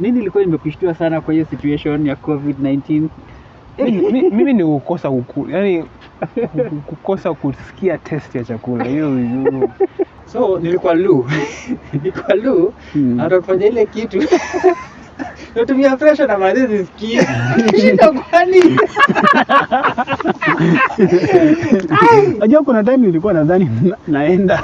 Nini ilikuwa imekushtua sana kwa hiyo situation ya COVID-19? mimi, mi- mimi ni kukosa kuku, yani kukosa kusikia test ya chakula hiyo hiyo- So nilikuwa lu. Nilikuwa lu Hmm. hata ile kitu. Natumia presha na mazizi sikii shinda kwani? Najua kuna time nilikuwa nadhani naenda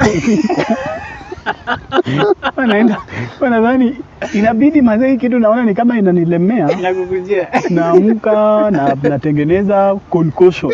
Huwa wanadhani inabidi mazee kitu naona ni kama inanilemea. Nakukujia naamka na natengeneza concoction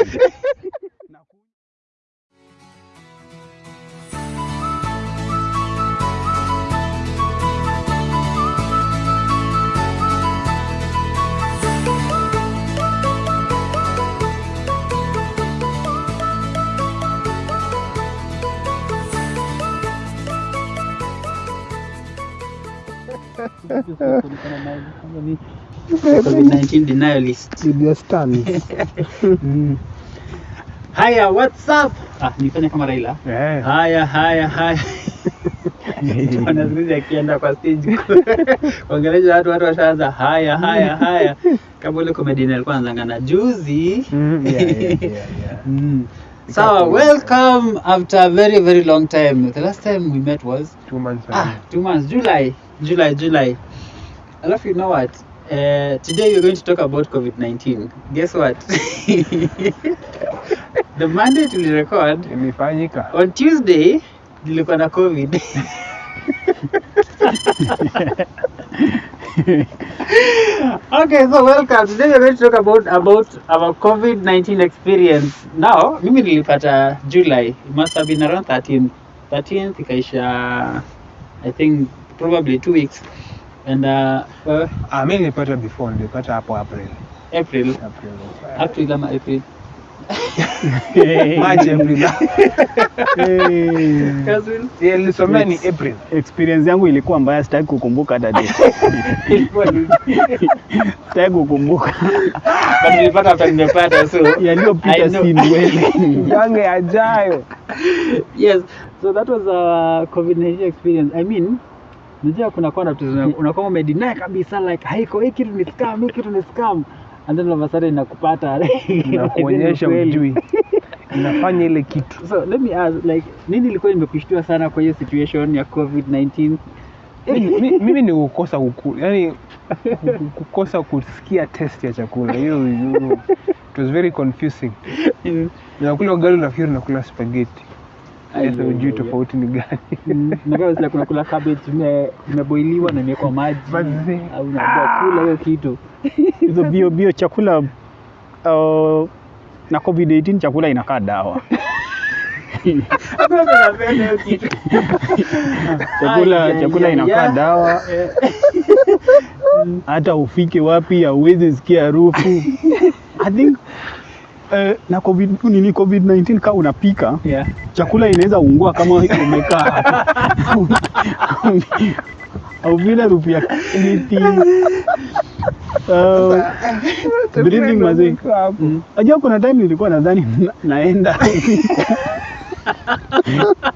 Mm. Haya, what's up? Ah, nifanye kama Raila. Yeah. Haya, haya, haya. Wanazungumza akienda kwa stage kuongelesha watu, watu washaanza haya, haya, haya, kama ule comedian alikuwa anazangana juzi. mm, yeah, yeah, yeah, yeah. Mm. So, welcome after a very, very long time. The last time we met was Two months ah, two months, July, July, July. Alafu, you know what? Uh, today we're going to talk about COVID-19. Guess what? the mandate will record imefanyika on Tuesday nilikuwa na COVID. okay, so welcome. Today we're going to talk about about our COVID-19 experience. Now, mimi nilipata July. It must have been around 13th. 13th ikaisha I think probably two weeks. And uh, wewe? ah, mimi nilipata before nilipata hapo April. April, April. April ama April. March April. Eh, Cousin? Yeah, nilisomea ni April. Experience yangu ilikuwa mbaya, sitaki kukumbuka hata date. Ilikuwa ni- Sitaki kukumbuka. But nilipata after nimepata so yaliyopita, si ndwele. yange yajayo yes. So that was a covid-19 experience. I mean najua kuna kwa tu unakuwa umedeny kabisa like haiko hii kitu ni scam hii kitu ni scam. And then all of a sudden inakupata. Inakuonyesha mjui inafanya ile kitu. So let me ask like nini ilikuwa imekushtua sana kwa hiyo situation ya covid-19 mimi, mi- mimi ni kukosa kuku, yani kukosa kusikia test ya chakula. Hiyo hiyo- it was very confusing. Nakula ugali nafikiri nakula spaghetti sasa ujui tofauti ni gani. Nakaa kuna kula cabbage ime- imeboiliwa na imewekwa maji. Au unaambiwa kula hiyo kitu. Hizo bio bio chakula uh, na covid-19 chakula inakaa dawa. Chakula chakula inakaa dawa. Hata ufike wapi hauwezi sikia harufu. I think eh, na covid nini covid-19 kama unapika yeah. chakula inaweza ungua kama umekaa. Au vile rupia niti uh, breathing mazee Mm. Najua kuna time nilikuwa nadhani naenda.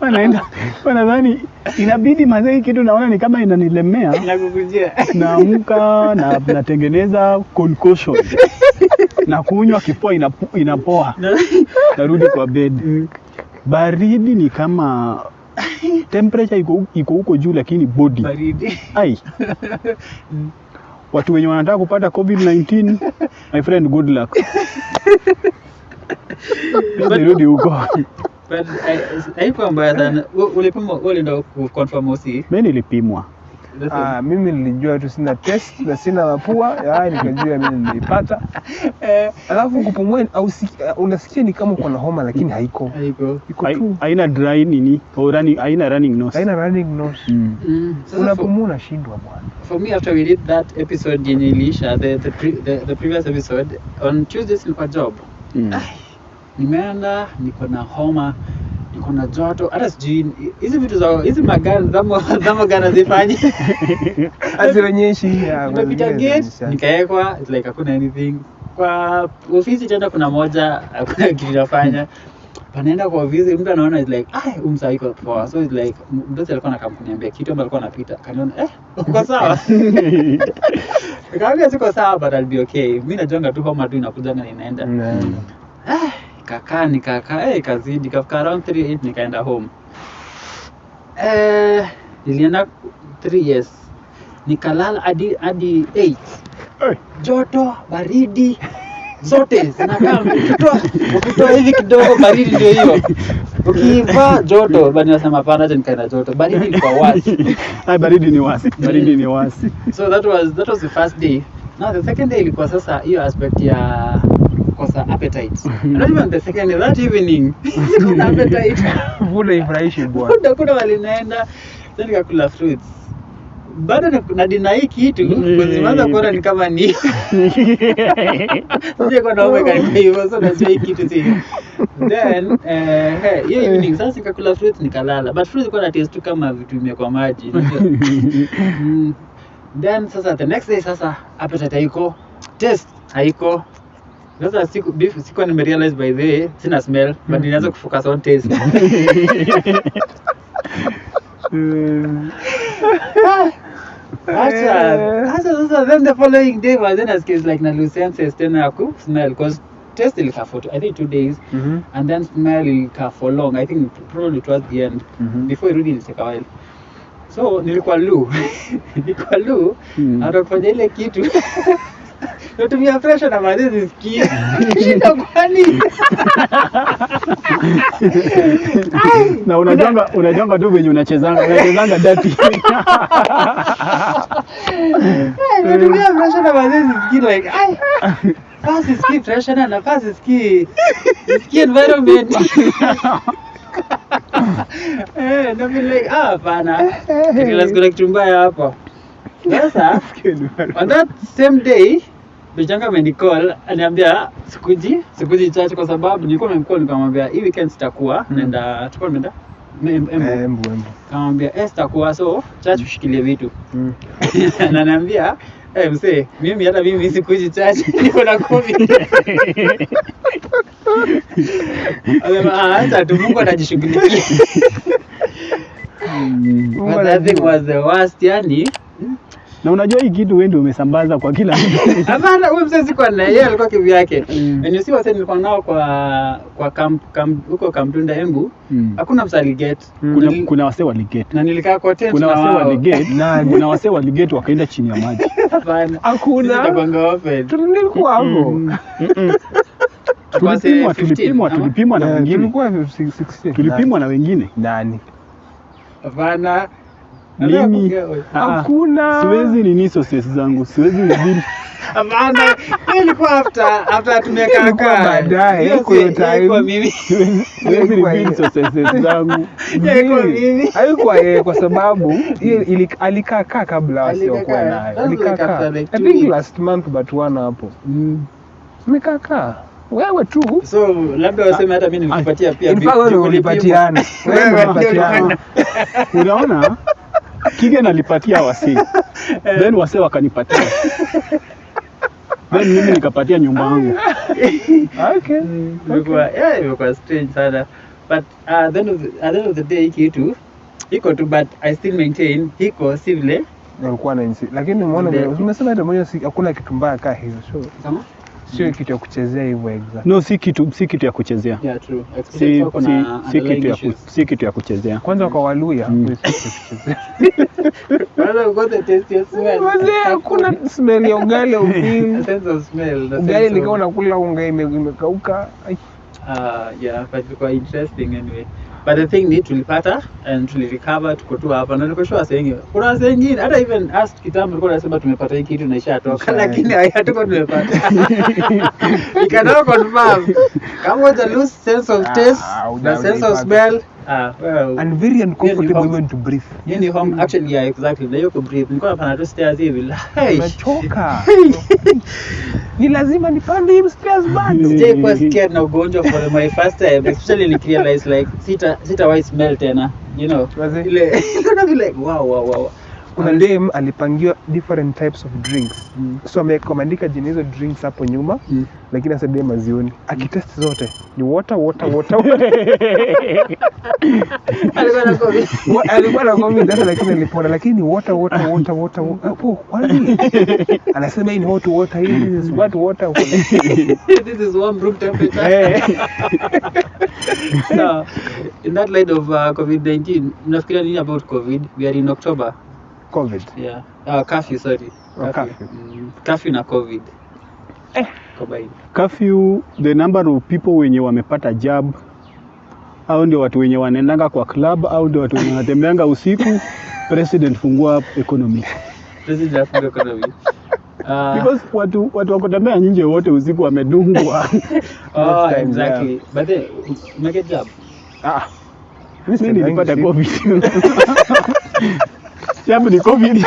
Wanaenda wanadhani nadhani inabidi mazee hii kitu naona ni kama inanilemea. Naamka na natengeneza concoction na kunywa kifua inapo, inapoa. Narudi kwa bed. Baridi ni kama temperature iko iko huko juu lakini body. Baridi. Ai. Watu wenye wanataka kupata covid-19 my friend good luck. Nirudi huko. ulipimwa? I- haikuwa mbaya sana. Ulipimwa, ulipima ulienda kuconfirm usi mi nilipimwa Ah, mimi nilijua tu sina test na sina mapua ya nikajua mimi nilipata Eh, alafu kupumua au unasikia ni kama uko na homa lakini haiko. Haiko. Iko tu. haina dry nini au running haina running nose. Haina running nose. Mm. Mm. Unapumua unashindwa bwana. for me after we did that episode yenye iliisha the, the, pre, the, the previous episode on Tuesdays nilikuwa job. Mm. nimeenda niko na homa niko na joto. Hata sijui hizi vitu za hizi magari zama zamo gana zifanye azionyeshi. nimepita gate nikaekwa it's like hakuna anything. Kwa ofisi tena kuna moja hakuna kitu nafanya panaenda kwa ofisi mtu anaona is like ah umsa iko poa. So it's like mdosi alikuwa anakam kuniambia kitu ambacho alikuwa anapita. Kaniona eh uko sawa? Nikamwambia siko sawa but I'll be okay. Mimi najonga tu homa tu inakuja na inaenda Mm. Ah, kakaa nikakaa eh, ikazidi kafika around 3 nikaenda home. Eh, nilienda 3 years. Nikalala hadi hadi 8 Eh. joto baridi zote zinakaa ukitoa ukitoa hivi kidogo baridi ndio hiyo. Ukivaa joto bani nasema pana acha nikaenda joto. Baridi ilikuwa wasi. Ai, baridi ni wasi, baridi ni wasi. so that was that was the first day. Now the second day ilikuwa sasa hiyo aspect ya kukosa appetite. Not even the second that evening. Kuna appetite. Vuna ifurahishi bwana. kuna kuna walinaenda then nikakula fruits. Bado na- na dina hii kitu kuzimaza kuona ni kama ni. Sije kwa naume kanika hivyo so najua hii kitu si. Then eh, hey, hiyo evening sasa nikakula fruits nikalala. But fruits ilikuwa na taste tu kama vitu imekwa maji Mm. then sasa the next day sasa appetite haiko. Taste haiko sasa siku beef siku nime realize by the way sina smell but nilianza kufocus on taste. Acha, acha sasa then the following day was then as case like na lose senses tena ya ku smell cause taste ilikaa for I think two days. Mm -hmm. and then smell ilikaa for long I think probably towards the end mm -hmm. before irudi ilitake a while. So nilikuwa lu nilikuwa lu Mm. kufanya ile kitu natumia pressure na zisikie shida kwani? Na unajonga unajonga tu venye unachezanga unachezanga dati natumia pressure na zisikie like ai na environment. Eh like ah hapana. Lazima kuna kitu mbaya hapa sasa on that same day Bichanga amenicall aniambia sikuji sikuji church kwa sababu nilikuwa nimemcall nikamwambia hii weekend sitakuwa Mm. naenda tulikuwa nenda Em- Embu. Embu. Kamwambia eh sitakuwa so church ushikilie vitu Mm. na niambia eh msee mimi hata mimi sikuji church niko na covid Anasema ah acha tu Mungu atajishughulikia Mungu thing was the worst yani na unajua hii kitu wewe ndio umesambaza kwa kila mtu Hapana, huyo mzee sikuwa na yeye alikuwa kivyake. Mm. And si wase nilikuwa nao kwa kwa camp, camp huko Kamtunda Embu, Mm. hakuna msa aliget. Mm. kuna, kuna wase waligeti Na nilikaa kwa tent kuna na wase wao. waligeti Nani? kuna wase waligeti wakaenda chini ya maji Hapana. Hakuna. Tutapanga open. Tulikuwa hapo. Mm. Say tulipimwa tulipimwa tulipimwa na Eh, wengine tulikuwa 16. tulipimwa na wengine Nani? Hapana. Mimi- Ah, ah. Hakuna. siwezi nini sources zangu siwezi reveal. Hiyo ilikuwa after after tumekaa kaa. baadaye, hiyo time. mimi. siwezi reveal sources zangu Haikuwa yeye kwa sababu alikaa kaa kabla kaa. nayo alikaa kaa I think last month but one hapo Mm. amekaa kaa wewe tu So labda waseme hata mimi nilipatia pia. In fact, wewe ulipatiana. Wewe ulipatiana. unaona Kigen nalipatia wasee. Then wasee wakanipatia. Then mimi nikapatia nyumba yangu. Okay. imekuwa yeah, imekuwa strange sana. But uh, at the end of the, at the end of the day hiki iko tu but i still maintain hiko si vile. Nilikuwa na nchi, Lakini umeona umesema hata moja, hakuna kitu mbaya kaa hizo. So kama sio kitu ya kuchezea hivyo exact. no si kitu si kitu ya kuchezea yeah true si, si, si, kitu ya ku, si kitu ya kuchezea Kwanza kwa Waluya Mm. kitu ya kuchezea. Kwanza ukoze taste ya smell. Wazee hakuna smell ya ugali au A nini. sense of smell the Ugali sense nikiwa of- nakula unga imekauka. Ah, uh, yeah but ilikuwa interesting anyway but the thing ni tulipata and tulirecover tuko tu hapa. Na niko sure sengi kuna wase wengine hata even us kitambo tulikuwa tunasema tumepata hii kitu na ishatoka. Lakini hatuko tumepata. You cannot confirm kama uta lose sense of Ah, taste na huja- sense of smell ah well And very uncomfortable even to breathe. hiyo ni home actually yeah exactly. Na hiyo kubreathe nilikuwa napanda tu stairs hivi. Hey. Unachoka. Ni lazima nipande hii stairs bado. sijai kuwa scared na ugonjwa for my first time especially nikirealize like sita sitawahi smell tena you know. Ile like wow wow wow kuna dem alipangiwa different types of drinks Mm. so amekomandika jina hizo drinks hapo nyuma Mm. lakini sasa dem azioni akitest zote ni water water water Alikuwa na COVID. Alikuwa na covid hata lakini alipona lakini ni water water water water wa- hapo kwani anasema hii ni hot water hii is what water This is warm room temperature. Eh. Now, in that light of uh, COVID-19, mnafikiria nini about COVID? We are in October. Covid Yeah. Uh, curfew, sorry. Oh, curfew. Mm, curfew na COVID. Eh. Curfew, the number of people wenye wamepata jab au ndio watu wenye wanaendanga kwa club au ndio watu wenye wanatembeanga usiku president fungua economy President afunga economy. Uh, because watu watu wakutembea nje wote usiku wamedungwa oh, time, exactly. But then, make job. ah nilipata covid jab ni covid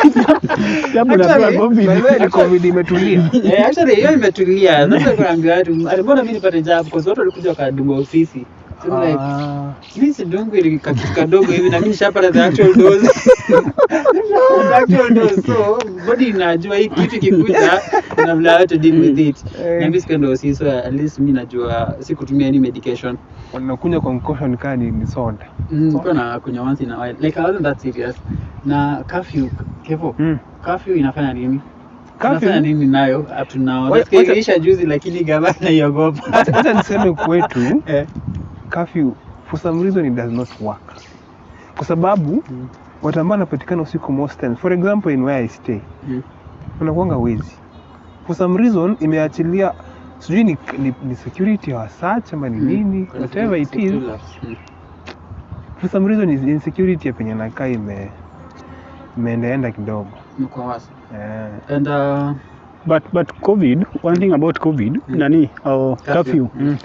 unapewa Actually, covid way, ni covid imetulia Eh, actually hiyo imetulia. Sasa kuambia watu, mbona mimi nipate job? Kwa sababu walikuja wakadunga ofisi. Ah. mimi sidungu ili kakitu kadogo hivi na mimi nishapata the actual dose. the actual dose. So body inajua hii kitu kikuja na vile how to deal with it. Eh. Na mimi sikaenda ofisi so at least mimi najua sikutumia any medication. Unakunywa concussion kaa ni ni soda Mm, nilikuwa na kunywa once in a while. Like I wasn't that serious. Na curfew, kevo. Mm. Curfew inafanya nini? Curfew? Inafanya nini nayo iliisha juzi lakini gavana iogopa. hata niseme kwetu Eh. curfew for some reason it does not work kwa sababu Mm. watu ambao wanapatikana usiku most times for example in where I stay Mm. unakuanga wezi for some reason imeachilia sijui ni, ni, ni security wa search ama ni nini mm. whatever it is. For some reason is insecurity ya penye nakaa ime imeendaenda kidogo yeah. wasi. eh. And uh, but but covid one thing about covid Mm. nani oh, Curfew. curfew Mm.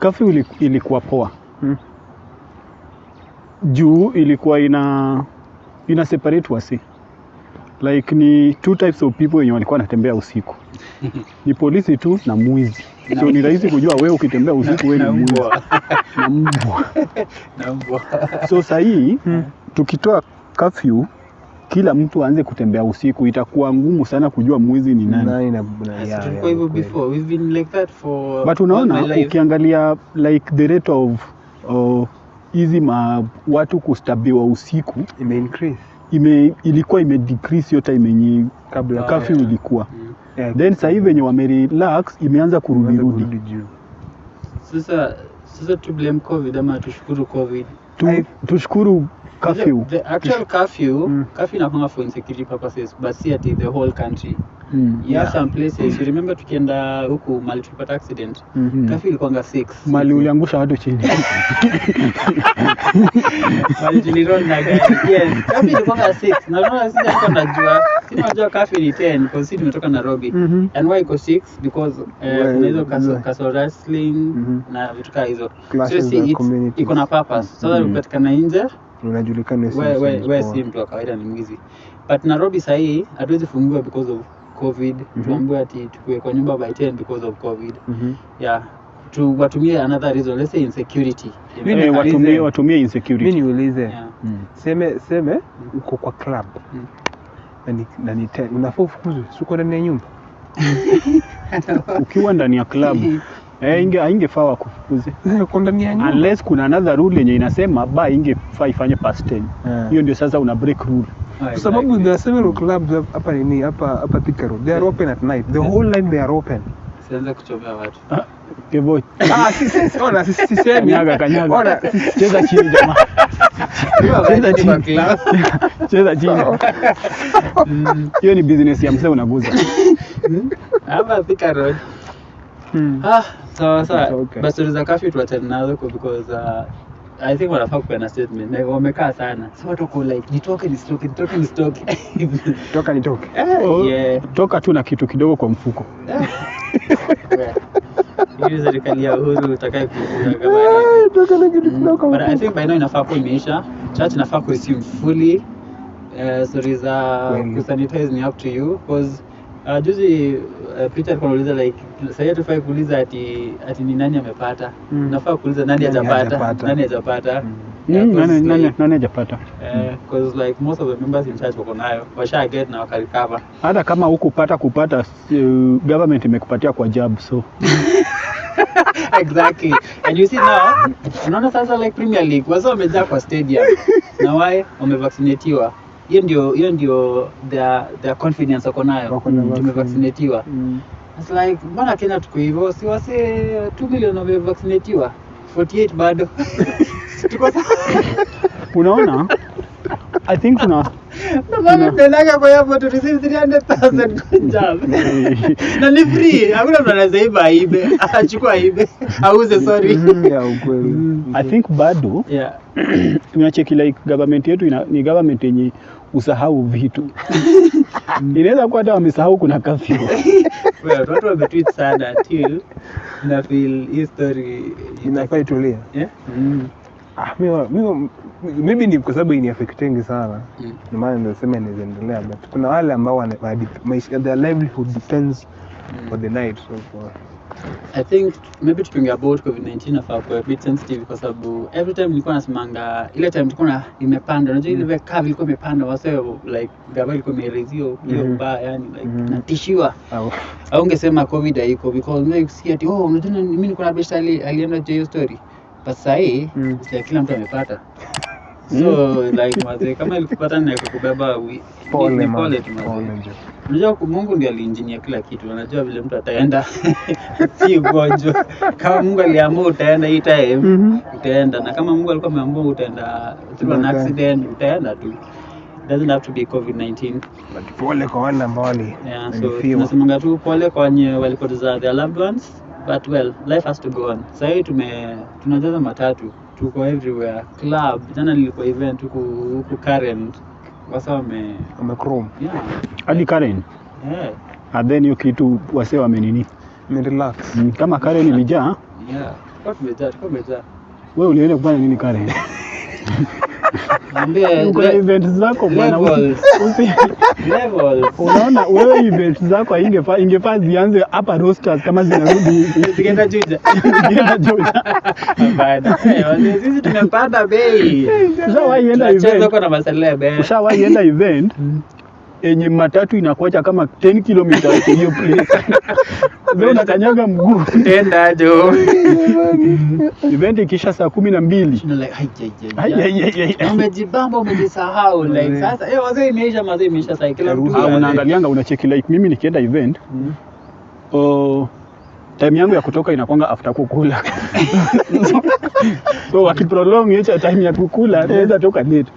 curfew ili- ilikuwa poa Mm. juu ilikuwa ina ina separate wasi like ni two types of people wenye walikuwa wanatembea usiku ni polisi tu na mwizi so ni rahisi kujua wewe ukitembea usiku wewe ni mwizi na mbwa Na mbwa. so sahii hmm. tukitoa kafyu kila mtu aanze kutembea usiku itakuwa ngumu sana kujua mwizi ni nani Nani na- tulikuwa hivyo before. We've been like that for but unaona ukiangalia like the rate of hizi hizi ma watu kustabiwa usiku ime increase ime, ilikuwa ime decrease hiyo time yenye kabla Ah, kafyu yeah. ilikuwa Mm. yeah, then sasa hivi wenye wamerelax imeanza kurudi imeanza rudi Sasa sasa tu blame COVID ama tushukuru COVID. Tu, tushukuru curfew The, the actual curfew, Mm. curfew inakuanga for insecurity purposes, but si ati the whole country. Mm. You have some places, you remember tukienda huku mali tulipata accident. mm. Curfew ilikuanga 6. mali uliangusha watu chini Mali tulironda gari. Yes, curfew ilikuanga 6. Na unaona sisi hapa najua sisi tunajua kafi ni 10 because sisi tumetoka Nairobi. Mhm. And why iko 6 because uh, Well, kuna hizo castle, yeah. wrestling wrestling Mhm. na vitu kaa hizo. So see, iko na purpose. Sasa Mhm. ukipatikana nje unajulikana si we, si mtu wa kawaida ni mwizi but nairobi sahii hatuwezi fungiwa because of covid Mhm. tuambiwe ati tukue kwa nyumba by 10 because of covid. Mhm. yeah. Tu watumie another reason let's say insecurity. Mimi Eh, watumie watumie insecurity. Mimi niulize. Yeah. mm. seme seme uko kwa club. Mm. na ni, na ni ten unafaa ufukuzwe si uko ndani ya nyumba? Ukiwa ndani ya club. Eh, inge haingefaa wakufukuze. Uko ndani ya nyumba. Unless kuna another rule yenye inasema ba ingefaa ifanye past 10 hiyo hiyo ndio sasa una break rule kwa sababu there are several clubs hapa nini hapa hapa Thika Road they are open at night. The whole night they are open. Sianze kuchomea watu. Kevo, ah si si ona si si semi kanyaga kanyaga. ona cheza chini jamaa. Cheza chini. cheza chini. Hiyo ni business ya mzee unaguza. Hapa Thika Road. Hmm. Ah, sawa sawa. Basi okay. kafi tuwatenazo za tuachane nazo kwa because uh, I think wanafaa kupeana statement. Like wamekaa sana. So like nitoke nisitoke nitoke nisitoke. toka nitoke Oh, yeah. toka tu na kitu kidogo kwa mfuko hiyo serikali ya Uhuru utakaye Eh, na kitu kidogo kwa mfuko But I think by now inafaa kuwa imeisha. Church inafaa kuresume fully. Uh, sorry za kusanitize ni up to you because uh, juzi uh, Peter alikuwa anauliza like sasa hatufai kuuliza ati ati ni nani amepata. Mm. Nafaa kuuliza nani hajapata. Nani hajapata. Mm. Yeah, Mm, nani nani nani hajapata Eh, 'cause like most of the members in church wako nayo washa get na hata kama hukupata kupata uh, government imekupatia kwa jab so exactly and you see now unaona sasa like premier league wamejaa kwa stadium na wae wamevaccinatiwa hiyo ndio hiyo ndio their, their confidence wako nayo tumevaccinatiwa. It's like mbona kenya tuko hivyo? Si wase 2 million wamevaccinatiwa. 48 bado. Tuko unaona? I think tuna Tunaendaga kwa airport to receive 300,000 kwa jab. na ni free. Hakuna mtu anaweza iba aibe. Achukua aibe. Auze sorry. Mhm, ya ukweli. I think bado yeah. unacheki like government yetu ina, ni government yenye usahau vitu. Inaweza kuwa hata wamesahau kuna kafyu. Well watu wametweet sana till na feel hii story inafaa itulie. yeah. Ah, mimi wa- mi wa- maybe ni kwa sababu iniafektengi sana. Mm. ndio maana nasema inaendelea but kuna wale ambao wana- maisha their livelihood depends for the night so for I think maybe tukiongea about COVID-19 nafaa kuwa a bit sensitive kwa sababu every time nilikuwa nasimanga ile time tulikuwa na imepanda. Unajua ile curve ilikuwa imepanda wase like gava ilikuwa imeelezio Mhm. mbaya yani like mm. natishiwa au. Ungesema covid haiko because mimi see ati oh unajua na- mimi niko na best ali alienda hiyo story. But sasa hii Mm. kila mtu amepata so like mazee kama ilikupata ni kukubeba ni- pole ni man, pole tu mazee. Unajua Mungu ndio aliinjinia kila kitu, anajua vile mtu ataenda, si ugonjwa. Kama Mungu aliamua utaenda hii time Mhm. utaenda, na kama Mungu alikuwa ameamua utaenda through an accident utaenda tu. Doesn't have to be COVID-19. But pole kwa wale ambao wali Yeah, so tunasemanga tu pole kwa wenye walipoteza their loved ones, but well, life has to go on. Sasa hii tume tunajaza matatu, tuko everywhere. Club, jana nilikuwa event huku huku Karen, wasa wame wamechrome yeah, hadi Karen. Yeah, and then hiyo kitu wase wamenini relax. Mm, kama Karen ilijaa yeah. Kwa tumejaa, kwa tumejaa. wewe ulienda kufanya nini Karen Niambie, uko na le- event zako bwana. Unaona wewe event zako ingefaa ingefaa zianze hapa rosters kama zinarudi Zikienda Juja. zikienda Juja. Eh, sisi tumepanda bei. Ushawahi enda event? ushawahi enda event yenye matatu inakuacha kama 10 kilometers hiyo place Wewe unakanyaga mguu Enda jo. event ikisha saa kumi na mbili Tuna like, hai, hai, hai, ai, hai. ai, ai. Umejibamba umejisahau like sasa eh wazee imeisha mazee imeisha saa kila mtu unaangalianga unacheki like mimi nikienda event Mm. oh, time yangu ya kutoka inakwanga after kukula. So wakiprolong hiyo time ya kukula naweza toka late.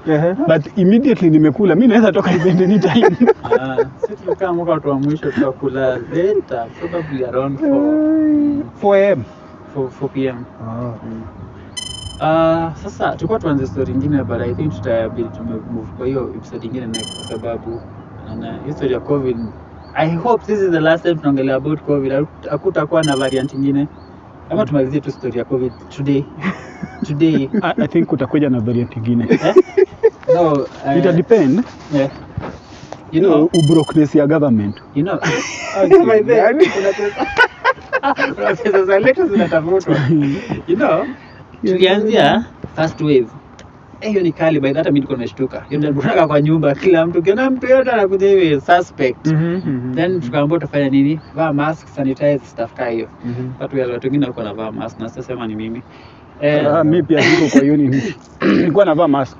But immediately nimekula mi naweza toka event ni time. Sisi tulikaa mwaka watu wa mwisho tukakula later probably around 4 4 am 4 4 pm. ah. Uh, sasa tulikuwa tuanze story ingine but I think tutabidi tumemove kwa hiyo episode ingine next kwa sababu na hiyo story ya covid I hope this is the last time tunaongelea about covid. Haku- hakutakuwa na variant ingine. Ama tumalizie tu story ya covid today. Today. I, i think kutakuja na variant ingine. Eh? no uh, ita depend. yeah. you know ubrokness ya government. You know okay, kuna pesa za letu zinatafutwa. You know? Tulianzia first wave. Eh, hiyo ni kali by hata mimi niko nimeshtuka. Hiyo ndio tunataka kwa nyumba kila mtu kiona mtu yote anakuja hivi suspect. Mm -hmm. then tukaambia tufanye nini? Vaa mask sanitize stuff kama hiyo. Watu wale watu wengine walikuwa wanavaa mask na sasa ni mimi. Eh, Ah, mimi pia niko kwa hiyo nini nilikuwa navaa mask.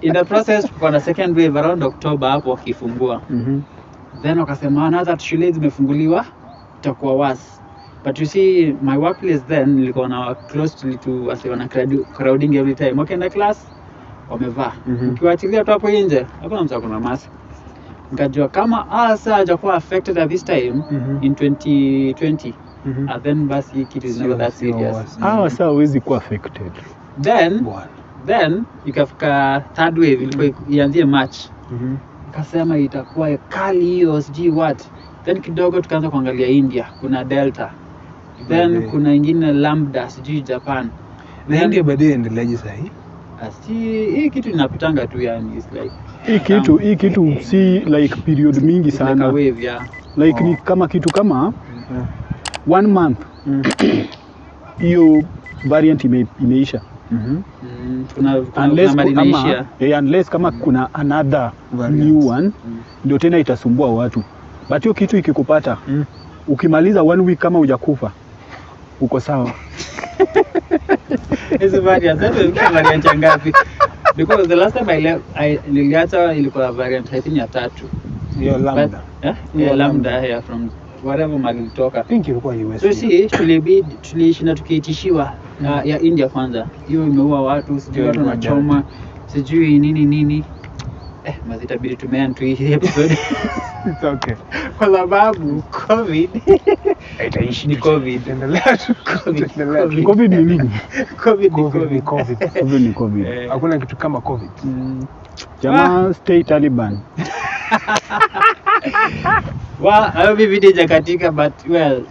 In the process tuko na second wave around October hapo wakifungua. Then wakasema na that shule zimefunguliwa itakuwa worse but you see my workplace then nilikuwa na close to wase wana crowd- crowding every time. Wakienda class wamevaa. Mhm. ukiwaachilia tu hapo nje hakuna mtu akona mask. Nikajua kama asa hajakuwa affected at this time Mhm. in 2020 and then basi kitu is never that serious. ah sasa huwezi kuwa affected. Then then ikafika third wave ilikuwa ianzie march. Kasema itakuwa kali hiyo sijui what. Then kidogo tukaanza kuangalia india. Kuna delta then Bade. kuna ingine lambda sijui japan na india baadaye endeleaje sahii asi hii kitu inapitanga tu yani it's like hii kitu hii kitu si like period mingi it's like a sana wave yeah like ni kama kitu kama one month hiyo variant ime, imeisha Mhm. Mm, kuna kuna, unless, kuna eh, unless kama kuna another Variant. new one Mm. ndio tena itasumbua watu but hiyo kitu ikikupata Mm. ukimaliza one week kama hujakufa uko sawa variant ya ngapi? Because the last time I niliacha ilikuwa variant I think ya tatu. hiyo lambda eh? Yeah, lambda lambda. from whatever. Think ilikuwa US So si tulibidi tukiitishiwa na ya India kwanza. Hiyo imeua watu, sijui watu wanachoma, sijui nini nini. Eh, mazi itabidi tumean tu hii episode It's okay kwa sababu COVID itaishi ni COVID. Endelea tu. Covid. Endelea covid ni nini COVID ni Covid ni COVID. COVID. covid ni covid Eh, hakuna kitu kama covid mm. jamaa stay taliban Well, hayo mi video jakatika but well